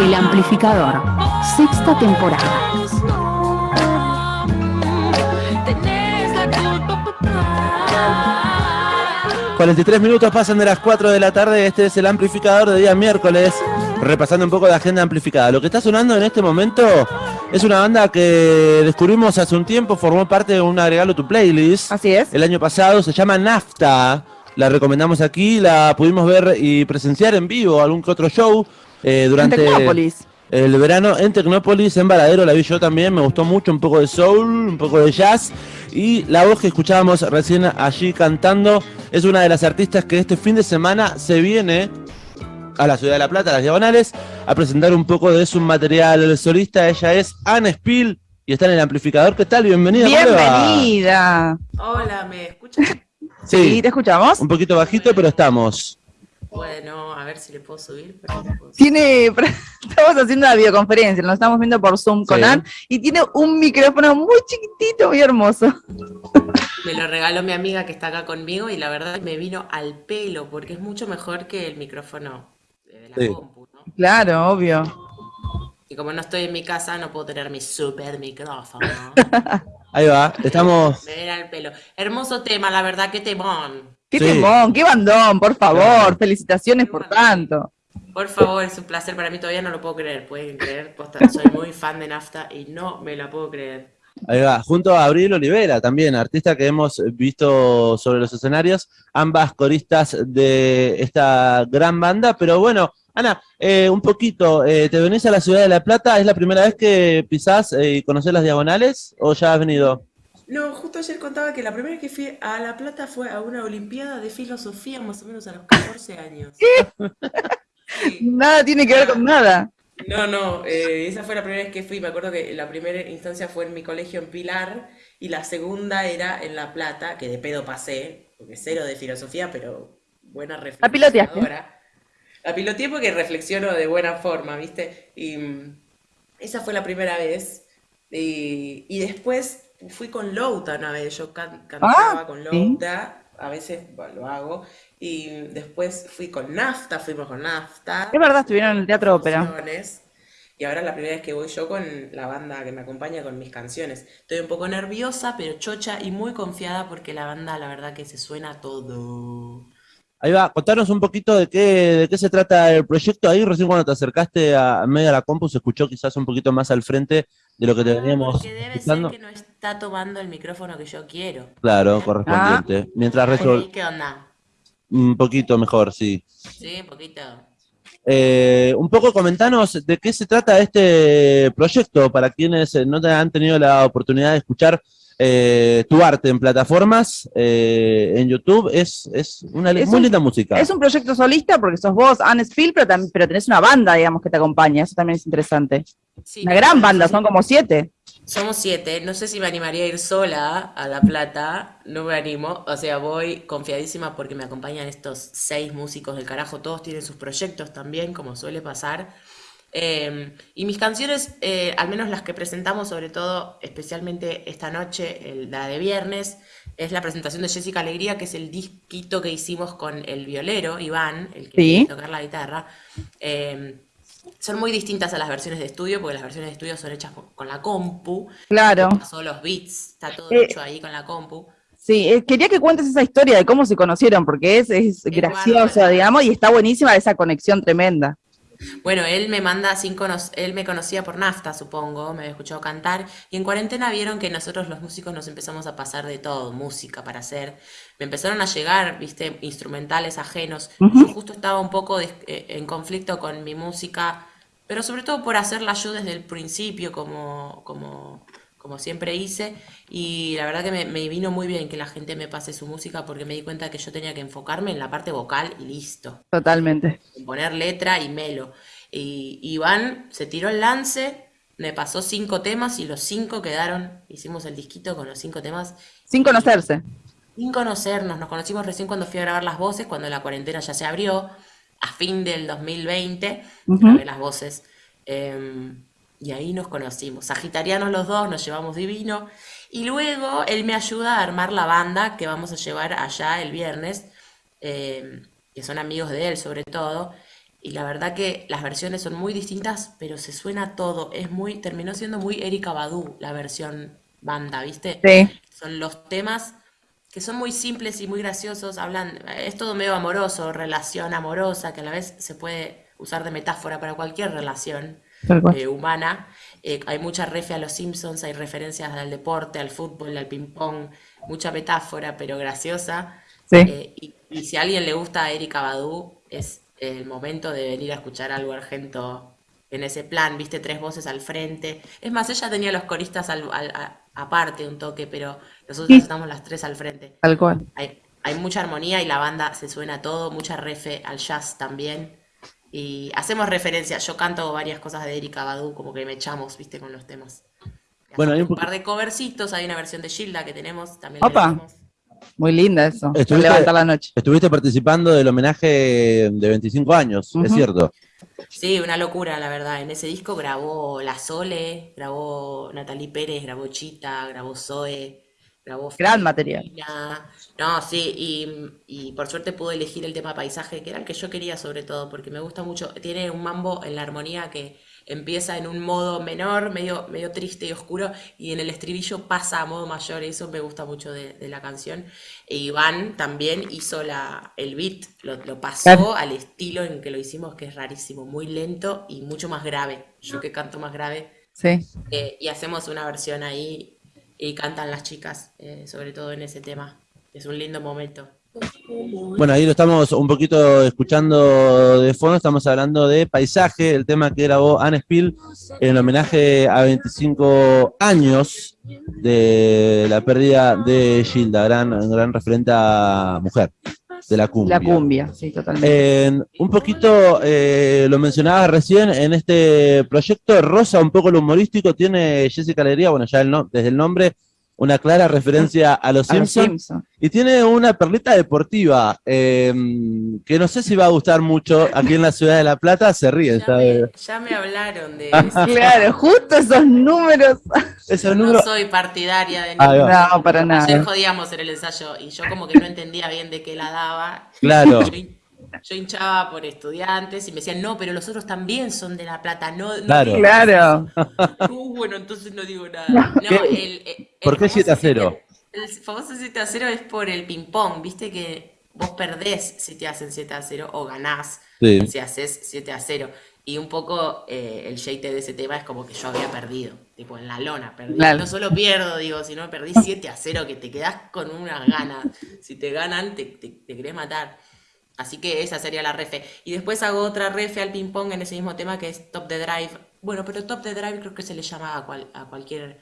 El Amplificador, sexta temporada. 43 minutos pasan de las 4 de la tarde, este es el amplificador de día miércoles, repasando un poco de agenda amplificada. Lo que está sonando en este momento es una banda que descubrimos hace un tiempo, formó parte de un agregado tu playlist. Así es. El año pasado, se llama Nafta, la recomendamos aquí, la pudimos ver y presenciar en vivo, algún que otro show eh, durante... Tecnópolis. El verano en Tecnópolis, en Varadero, la vi yo también, me gustó mucho, un poco de soul, un poco de jazz. Y la voz que escuchábamos recién allí cantando es una de las artistas que este fin de semana se viene a la ciudad de La Plata, a las Diagonales, a presentar un poco de su material solista. Ella es Anne Spiel y está en el amplificador. ¿Qué tal? Bienvenida. Bienvenida. Hola, ¿me escuchan? Sí, sí, te escuchamos. Un poquito bajito, pero estamos. Bueno, a ver si le puedo subir. Tiene, estamos haciendo una videoconferencia, nos estamos viendo por Zoom con Ann y tiene un micrófono muy chiquitito, muy hermoso. Me lo regaló mi amiga que está acá conmigo y la verdad me vino al pelo porque es mucho mejor que el micrófono de la compu, ¿no? Claro, obvio. Y como no estoy en mi casa, no puedo tener mi super micrófono. Ahí va, estamos. Me viene al pelo. Hermoso tema, la verdad, qué temón. Qué temón, qué bandón, por favor. Felicitaciones por tanto. Por favor, es un placer para mí, todavía no lo puedo creer, pueden creer, soy muy fan de Nafta y no me la puedo creer. Ahí va, junto a Abril Olivera también, artista que hemos visto sobre los escenarios, ambas coristas de esta gran banda, pero bueno, Ana, eh, un poquito, eh, ¿te venís a la ciudad de La Plata? ¿Es la primera vez que pisás eh, y conoces las diagonales o ya has venido? No, justo ayer contaba que la primera vez que fui a La Plata fue a una olimpiada de filosofía más o menos a los 14 años. Nada tiene que ver con nada. No, no, eh, esa fue la primera vez que fui. Me acuerdo que la primera instancia fue en mi colegio en Pilar y la segunda era en La Plata, que de pedo pasé, porque cero de filosofía, pero buena reflexión. La. La piloteé porque reflexiono de buena forma, ¿viste? Y mm, esa fue la primera vez. Y, y después fui con Louta una vez, yo cantaba ah, con Louta, a veces lo hago, y después fui con Nafta, fuimos con Nafta. Es verdad, estuvieron en el Teatro Ópera. Y ahora es la primera vez que voy yo con la banda que me acompaña con mis canciones. Estoy un poco nerviosa, pero chocha y muy confiada porque la banda, la verdad que se suena todo. Ahí va, contanos un poquito de qué, de qué se trata el proyecto. Ahí recién cuando te acercaste a, medio de la compu se escuchó quizás un poquito más al frente de lo que te veníamos Porque debe ser que no está tomando el micrófono que yo quiero. Claro, correspondiente. Ah. Mientras ¿Qué onda? Un poquito mejor, sí. Sí, un poquito. Eh, un poco comentanos de qué se trata este proyecto para quienes no han tenido la oportunidad de escuchar eh, tu arte en plataformas, eh, en YouTube, es, es una muy linda música. Es un proyecto solista porque sos vos, Anne Spiel, pero, pero tenés una banda, digamos, que te acompaña, eso también es interesante. una gran banda, son como siete. Somos siete, no sé si me animaría a ir sola a La Plata, no me animo, o sea, voy confiadísima porque me acompañan estos seis músicos del carajo, todos tienen sus proyectos también, como suele pasar. Em, y mis canciones, eh, al menos las que presentamos, sobre todo, especialmente esta noche, la de viernes, es la presentación de Jessica Alegría, que es el disquito que hicimos con el violero, Iván, el que ¿Sí? tocar la guitarra. Em, son muy distintas a las versiones de estudio, porque las versiones de estudio son hechas con la compu. Claro. Son los beats, está todo eh, hecho ahí con la compu. Sí, eh, quería que cuentes esa historia de cómo se conocieron, porque es, es, graciosa, digamos, y está buenísima esa conexión tremenda. Bueno, él me manda sin él me conocía por Nafta, supongo, me había escuchado cantar, y en cuarentena vieron que nosotros los músicos nos empezamos a pasar de todo, música para hacer. Me empezaron a llegar, viste, instrumentales ajenos. Yo justo estaba un poco eh, en conflicto con mi música, pero sobre todo por hacerla yo desde el principio, como, como como siempre hice, y la verdad que me, vino muy bien que la gente me pase su música porque me di cuenta que yo tenía que enfocarme en la parte vocal y listo. Totalmente. poner letra y melo. Y Iván se tiró el lance, me pasó cinco temas y los cinco quedaron, hicimos el disquito con los cinco temas. Sin conocerse. Sin conocernos, nos conocimos recién cuando fui a grabar las voces, cuando la cuarentena ya se abrió, a fin del 2020, grabé las voces. Em, y ahí nos conocimos. Sagitarianos los dos, nos llevamos divino. Y luego él me ayuda a armar la banda que vamos a llevar allá el viernes, eh, que son amigos de él sobre todo. Y la verdad que las versiones son muy distintas, pero se suena todo. Es muy, terminó siendo muy Erika Badu la versión banda, ¿viste? Sí. Son los temas que son muy simples y muy graciosos. Hablan, es todo medio amoroso, relación amorosa, que a la vez se puede usar de metáfora para cualquier relación. Eh, humana. Eh, hay mucha refe a los Simpsons, hay referencias al deporte, al fútbol, al ping-pong, mucha metáfora, pero graciosa. Sí. Eh, y, y si a alguien le gusta a Erika Badu, es el momento de venir a escuchar algo argento en ese plan, viste, tres voces al frente. Es más, ella tenía los coristas al- al- a- aparte un toque, pero nosotros Sí. estamos las tres al frente. Tal cual. Hay, hay mucha armonía y la banda se suena todo, mucha refe al jazz también. Y hacemos referencia, yo canto varias cosas de Erika Badu, como que me echamos, viste, con los temas. Bueno, hay un un par de covercitos, hay una versión de Gilda que tenemos, también Opa. Muy linda eso. para Estuviste- levantar la noche. Estuviste participando del homenaje de 25 años, es cierto. Sí, una locura, la verdad. En ese disco grabó La Sole, grabó Natalie Pérez, grabó Chita, grabó Zoe, Gran material. No, sí, y, y por suerte pude elegir el tema paisaje, que era el que yo quería sobre todo, porque me gusta mucho. Tiene un mambo en la armonía que empieza en un modo menor, medio, medio triste y oscuro, y en el estribillo pasa a modo mayor, y eso me gusta mucho de, de la canción. E Iván también hizo la, el beat, lo, lo pasó Claro. al estilo en que lo hicimos, que es rarísimo, muy lento y mucho más grave. Yo que canto más grave, Sí. eh, y hacemos una versión ahí y cantan las chicas, eh, sobre todo en ese tema. Es un lindo momento. Bueno, ahí lo estamos un poquito escuchando de fondo, estamos hablando de Paisaje, el tema que grabó Anne Spill en homenaje a 25 años de la pérdida de Gilda, gran, gran referente a mujer de la cumbia. La cumbia, sí, totalmente. Eh, un poquito, eh, lo mencionaba recién, en este proyecto rosa un poco lo humorístico, tiene Jessica Alegría, bueno, ya el no- desde el nombre, una clara referencia a los A los Simpsons. Y tiene una perlita deportiva eh, que no sé si va a gustar mucho aquí en la ciudad de La Plata. Se ríen, Ya me, ya me hablaron de eso. Claro, justo esos números. No número. soy partidaria de ningún- va. No, para Ayer nada. jodíamos en el ensayo y yo como que no entendía bien de qué la daba. Claro. Yo, hin- yo hinchaba por estudiantes y me decían, no, pero los otros también son de La Plata. No, no Claro. digas Claro. Uh, bueno, entonces no digo nada. No, ¿Qué? el, el- el ¿Por qué famoso 7 a 0? siete- El famoso 7 a 0 es por el ping-pong, viste que vos perdés si te hacen 7 a 0 o ganás Sí. si haces 7 a 0. Y un poco eh, el shade de ese tema es como que yo había perdido, tipo en la lona, perdí. Claro. No solo pierdo, digo, sino perdí 7 a 0, que te quedás con unas ganas. Si te ganan, te, te, te querés matar. Así que esa sería la refe. Y después hago otra refe al ping pong en ese mismo tema que es Top the Drive. Bueno, pero Top the Drive creo que se le llama a, cual- a cualquier...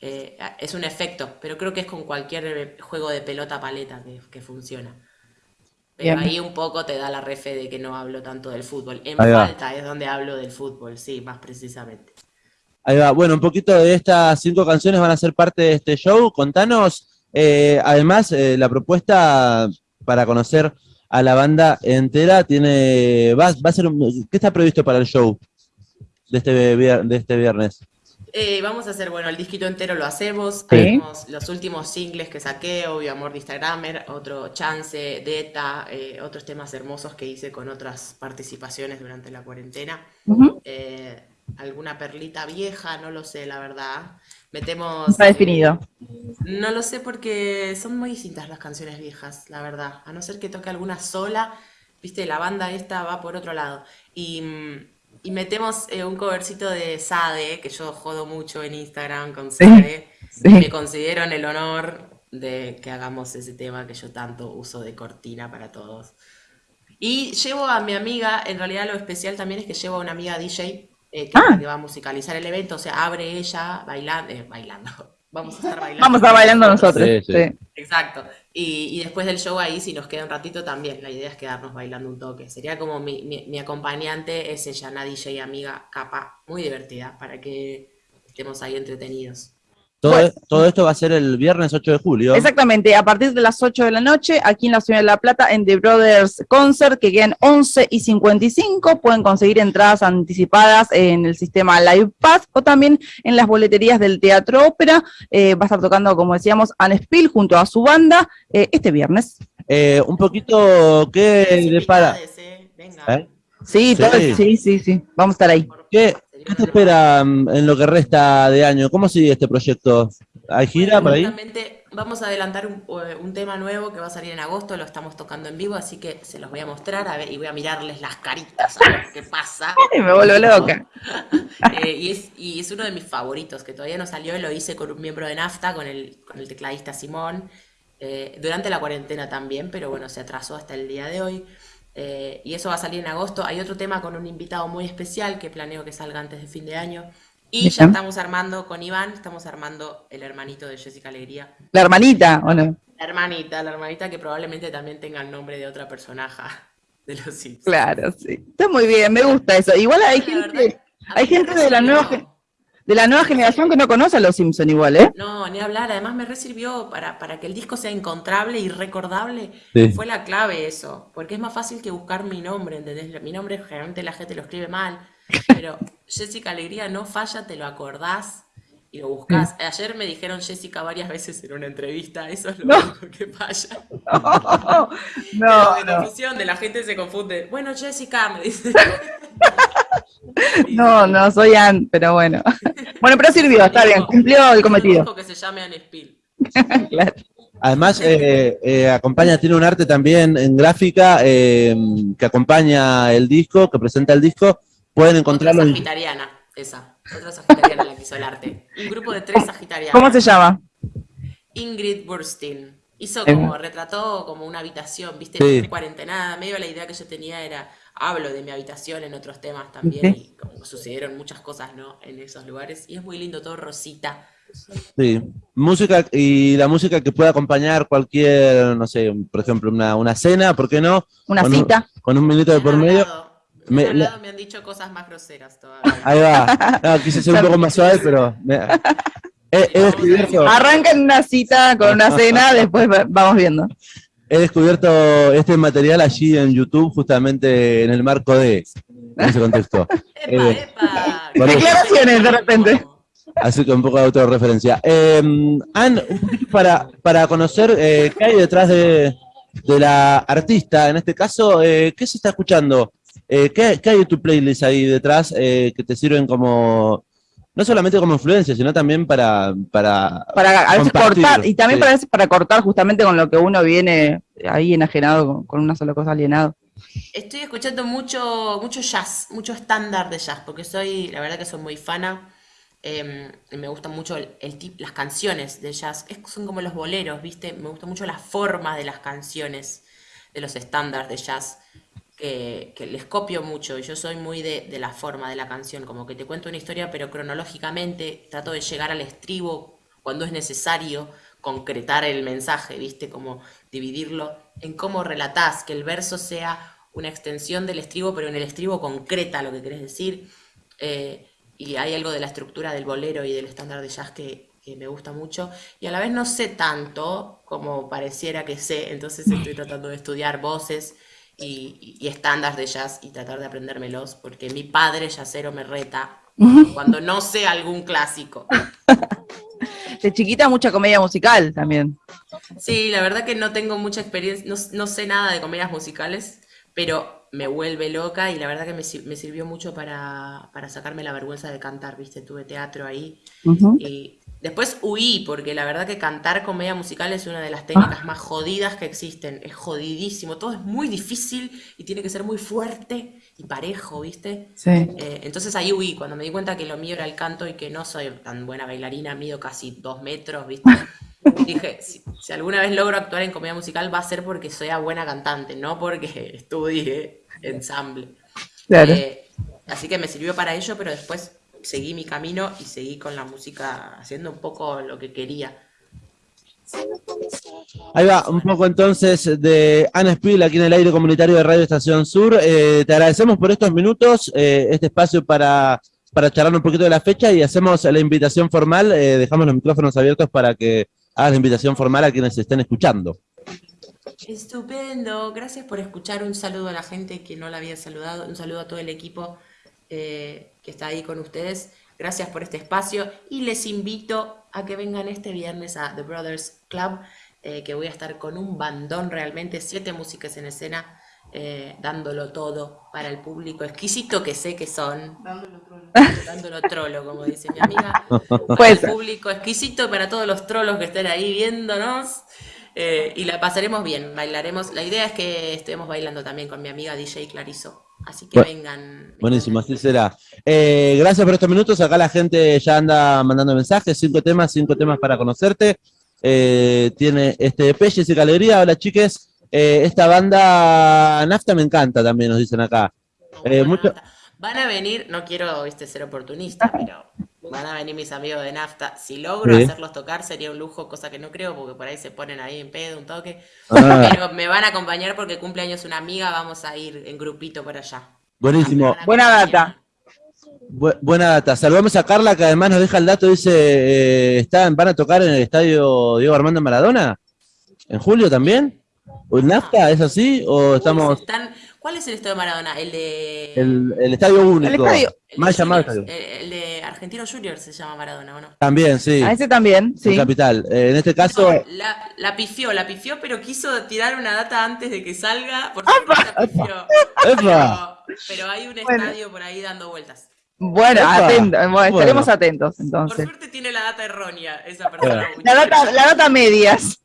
eh, es un efecto, pero creo que es con cualquier eh, juego de pelota paleta que, que funciona. Pero Bien. ahí un poco te da la refe de que no hablo tanto del fútbol. En falta es donde hablo del fútbol, sí, más precisamente. Ahí va. Bueno, un poquito de estas cinco canciones van a ser parte de este show. Contanos, eh, además, eh, la propuesta para conocer a la banda entera tiene. Va, va a ser un- ¿Qué está previsto para el show de este, de este viernes? Eh, vamos a hacer, bueno, el disquito entero lo hacemos. Sí. Haremos los últimos singles que saqué, obvio, Amor de Instagramer, otro Chance, Deta, eh, otros temas hermosos que hice con otras participaciones durante la cuarentena. Ujú. Eh, alguna perlita vieja, no lo sé, la verdad. Metemos... Está definido. No lo sé porque son muy distintas las canciones viejas, la verdad. A no ser que toque alguna sola, viste, la banda esta va por otro lado. Y, mm, y metemos eh, un covercito de Sade, que yo jodo mucho en Instagram con Sade. sí. Me considero en el honor de que hagamos ese tema que yo tanto uso de cortina para todos. Y llevo a mi amiga, en realidad lo especial también es que llevo a una amiga DJ eh, que, Ah. que va a musicalizar el evento, o sea, abre ella bailando, bailando. Vamos a estar bailando. Vamos a estar bailando nosotros. Sí, sí. sí. Exacto. Y, y después del show ahí, si nos queda un ratito también, la idea es quedarnos bailando un toque. Sería como mi, mi, mi acompañante, es ella, una DJ amiga, capa, muy divertida, para que estemos ahí entretenidos. Todo, Bueno. todo esto va a ser el viernes 8 de julio. Exactamente, a partir de las 8 de la noche, aquí en la Ciudad de La Plata, en The Brothers Concert, que quedan 11 y 55, pueden conseguir entradas anticipadas en el sistema Live Pass o también en las boleterías del Teatro Ópera. Eh, va a estar tocando, como decíamos, Anne Spill junto a su banda eh, este viernes. Eh, un poquito, ¿qué. Venga. ¿Eh? Sí, Sí. todo- sí, sí, sí. Vamos a estar ahí. ¿Qué, qué te espera mm, en lo que resta de año? ¿Cómo sigue este proyecto? ¿Hay gira por ahí? Justamente vamos a adelantar un, eh, un tema nuevo que va a salir en agosto, lo estamos tocando en vivo, así que se los voy a mostrar a ver, y voy a mirarles las caritas a ver qué pasa. Ay, me vuelvo loca. Eh, y, es, y es uno de mis favoritos, que todavía no salió, lo hice con un miembro de NAFTA, con el, con el tecladista Simón, eh, durante la cuarentena también, pero bueno, se atrasó hasta el día de hoy. Eh, y eso va a salir en agosto. Hay otro tema con un invitado muy especial que planeo que salga antes de fin de año. Y ya estamos armando con Iván, estamos armando el hermanito de Jessica Alegría. La hermanita, ¿o no? La hermanita, la hermanita que probablemente también tenga el nombre de otra personaje de los Simpsons. Claro, sí. Está muy bien, me gusta eso. Igual hay La gente, hay gente de la nueva. De la nueva generación que no conoce a los Simpson igual, ¿eh? No, ni hablar. Además me resirvió para, para que el disco sea encontrable y recordable. Sí. Fue la clave eso. Porque es más fácil que buscar mi nombre, ¿entendés? Mi nombre generalmente la gente lo escribe mal. Pero Jessica Alegría no falla, te lo acordás y lo buscás. Ayer me dijeron Jessica varias veces en una entrevista. Eso es lo No. único que falla. No, no, confusión, de la gente se confunde. Bueno, Jessica, me dice. no, no, soy Ann, pero bueno. Bueno, pero sirvió, está bien, cumplió el cometido. Que se llame Anne Spill. Claro. Además, eh, eh, acompaña, tiene un arte también en gráfica eh, que acompaña el disco, que presenta el disco. Pueden Otra encontrarlo en sagitariana, esa. Otra sagitariana la que hizo el arte. Un grupo de tres sagitarianas. ¿Cómo se llama? Ingrid Burstein. Hizo Eh. como, retrató como una habitación, viste, Sí. en cuarentenada. Medio la idea que yo tenía era, hablo de mi habitación en otros temas también, Sí. y como sucedieron muchas cosas, ¿no? En esos lugares. Y es muy lindo, todo rosita. Sí, música y la música que pueda acompañar cualquier, no sé, por ejemplo, una, una cena, ¿por qué no? Una Con un- cita. Con un minuto de por medio. me, Me- hablado, me han dicho cosas más groseras todavía. Ahí va. No, quise ser un poco más suave, pero. me- Arranca en una cita con una cena, después va- vamos viendo. He descubierto este material allí en YouTube, justamente en el marco de. En ese contexto. ¡Epa, Eh, epa! Declaraciones de repente. Así que un poco de autorreferencia. Eh, Ann, un poquito para, para conocer eh, qué hay detrás de, de la artista, en este caso, eh, ¿qué se está escuchando? Eh, ¿qué, qué hay en tu playlist ahí detrás eh, que te sirven como, no solamente como influencia, sino también para... para Para a veces Compartir, cortar, y también sí. para, veces para cortar justamente con lo que uno viene ahí enajenado con, con una sola cosa alienado. Estoy escuchando mucho, mucho jazz, mucho estándar de jazz, porque soy, la verdad que soy muy fana. eh, y me gustan mucho el, el tip- las canciones de jazz. Es- son como los boleros, ¿viste? Me gusta mucho la forma de las canciones, de los estándares de jazz, que, les copio mucho. Yo soy muy de, de la forma de la canción, como que te cuento una historia, pero cronológicamente trato de llegar al estribo cuando es necesario concretar el mensaje, ¿viste? Como dividirlo en cómo relatás, que el verso sea una extensión del estribo, pero en el estribo concreta lo que querés decir. Eh, y hay algo de la estructura del bolero y del estándar de jazz que, que me gusta mucho. Y a la vez no sé tanto como pareciera que sé, entonces estoy tratando de estudiar voces y, y estándares de jazz y tratar de aprendérmelos, porque mi padre jazzero me reta cuando no sé algún clásico. De chiquita mucha comedia musical también. Sí, la verdad que no tengo mucha experiencia, no, no sé nada de comedias musicales, pero me vuelve loca y la verdad que me, me sirvió mucho para, para sacarme la vergüenza de cantar, ¿viste? Tuve teatro ahí Ujú. y después huí, porque la verdad que cantar comedia musical es una de las técnicas más jodidas que existen, es jodidísimo, todo es muy difícil y tiene que ser muy fuerte y parejo, ¿viste? Sí. Eh, entonces ahí huí, cuando me di cuenta que lo mío era el canto y que no soy tan buena bailarina, mido casi dos metros, ¿viste? Dije, si, si alguna vez logro actuar en comedia musical va a ser porque sea buena cantante, no porque estudie ensamble. Claro. Eh, así que me sirvió para ello, pero después seguí mi camino y seguí con la música haciendo un poco lo que quería. Ahí va, un poco entonces de Ana Spiel aquí en el aire comunitario de Radio Estación Sur. Eh, te agradecemos por estos minutos, eh, este espacio para, para charlar un poquito de la fecha y hacemos la invitación formal, eh, dejamos los micrófonos abiertos para que hagas la invitación formal a quienes estén escuchando. Estupendo, gracias por escuchar. Un saludo a la gente que no la había saludado, un saludo a todo el equipo eh, que está ahí con ustedes. Gracias por este espacio y les invito a que vengan este viernes a The Brothers Club, eh, que voy a estar con un bandón realmente, siete músicas en escena. eh, dándolo todo para el público exquisito que sé que son. Dándolo trolo. como dice mi amiga. Para Pues- el público exquisito, para todos los trolos que estén ahí viéndonos. Eh, y la pasaremos bien, bailaremos. La idea es que estemos bailando también con mi amiga DJ Clarizo. Así que vengan. Buenísimo, así será. Eh, gracias por estos minutos. Acá la gente ya anda mandando mensajes. Cinco temas, cinco temas para conocerte. Eh, tiene este Jessica Alegría. Hola, chiques. Eh, esta banda Nafta me encanta también, nos dicen acá. Eh, mucho-. Van a venir, no quiero viste, ser oportunista, pero van a venir mis amigos de Nafta. Si logro Sí. hacerlos tocar sería un lujo, cosa que no creo, porque por ahí se ponen ahí en pedo, un toque. Ah, Pero me van a acompañar porque cumpleaños una amiga, vamos a ir en grupito para allá. buenísimo. Buena acompañar. data. Bu- buena data. Saludamos a Carla, que además nos deja el dato. Dice: eh, ¿están, ¿van a tocar en el estadio Diego Armando Maradona? ¿En julio también? ¿O en Nafta? ¿Es así? ¿O estamos.? están- ¿Cuál es el estadio de Maradona? El de. El, el estadio único. El estadio- Más llamado estadio. el, el de Argentino Junior se llama Maradona, ¿o no? También, sí. A ese también, en sí. Capital. Eh, en este caso. No, la, la pifió, la pifió, pero quiso tirar una data antes de que salga. Por suerte la pifió. ¡Epa! Pero, pero hay un Bueno. estadio por ahí dando vueltas. Bueno, Epa. atento, bueno, estaremos Bueno. atentos Por entonces. suerte tiene la data errónea esa persona. La data, la data medias.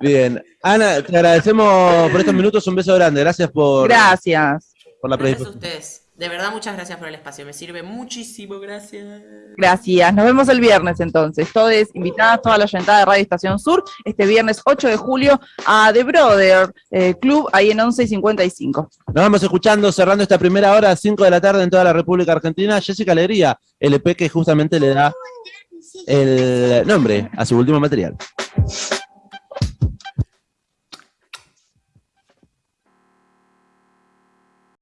Bien. Ana, te agradecemos por estos minutos. Un beso grande. Gracias por, Gracias. por la Gracias a ustedes. De verdad, muchas gracias por el espacio. Me sirve muchísimo. Gracias. Gracias. Nos vemos el viernes entonces. Todos invitadas, toda la oyentada de Radio Estación Sur, este viernes 8 de julio a The Brother eh, Club, ahí en 11 y 55. Nos vamos escuchando, cerrando esta primera hora, 5 de la tarde en toda la República Argentina. Jessica Alegría, el EP que justamente le da el nombre a su último material.